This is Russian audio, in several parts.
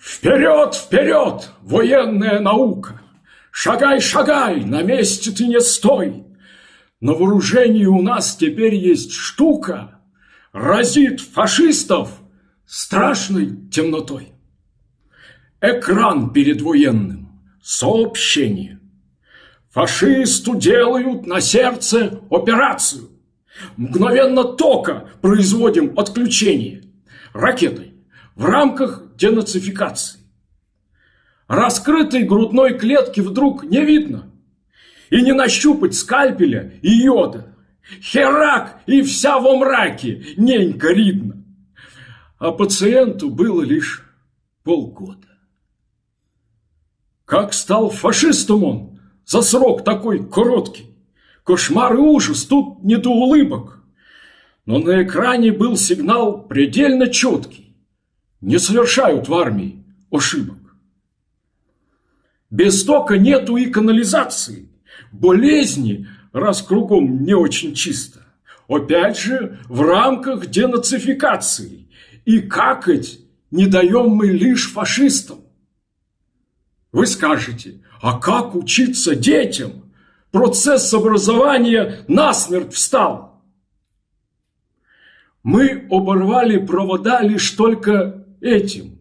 Вперед, вперед, военная наука! Шагай, шагай, на месте ты не стой! На вооружении у нас теперь есть штука, Разит фашистов страшной темнотой. Экран перед военным, сообщение. Фашисту делают на сердце операцию. Мгновенно тока производим отключение ракетой в рамках денацификации. Раскрытой грудной клетки вдруг не видно. И не нащупать скальпеля и йода. Херак и вся во мраке, ненька ридно. А пациенту было лишь полгода. Как стал фашистом он за срок такой короткий. Кошмар и ужас, тут не до улыбок. Но на экране был сигнал предельно четкий. Не совершают в армии ошибок. Без тока нету и канализации. Болезни, раз кругом не очень чисто. Опять же, в рамках денацификации. И какать не даем мы лишь фашистам. Вы скажете, а как учиться детям? Процесс образования насмерть встал. Мы оборвали провода лишь только этим,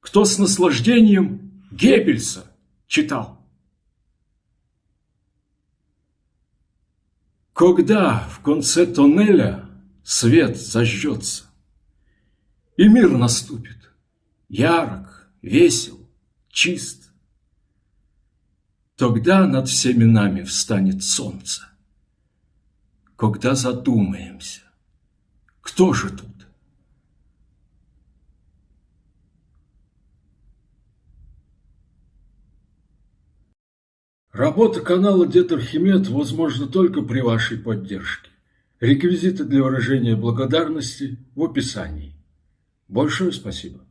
кто с наслаждением Геббельса читал. Когда в конце тоннеля свет зажжется, И мир наступит, ярок, весел, чист, Тогда над всеми нами встанет солнце, Когда задумаемся, кто же тут? Работа канала Дед Архимед возможна только при вашей поддержке. Реквизиты для выражения благодарности в описании. Большое спасибо.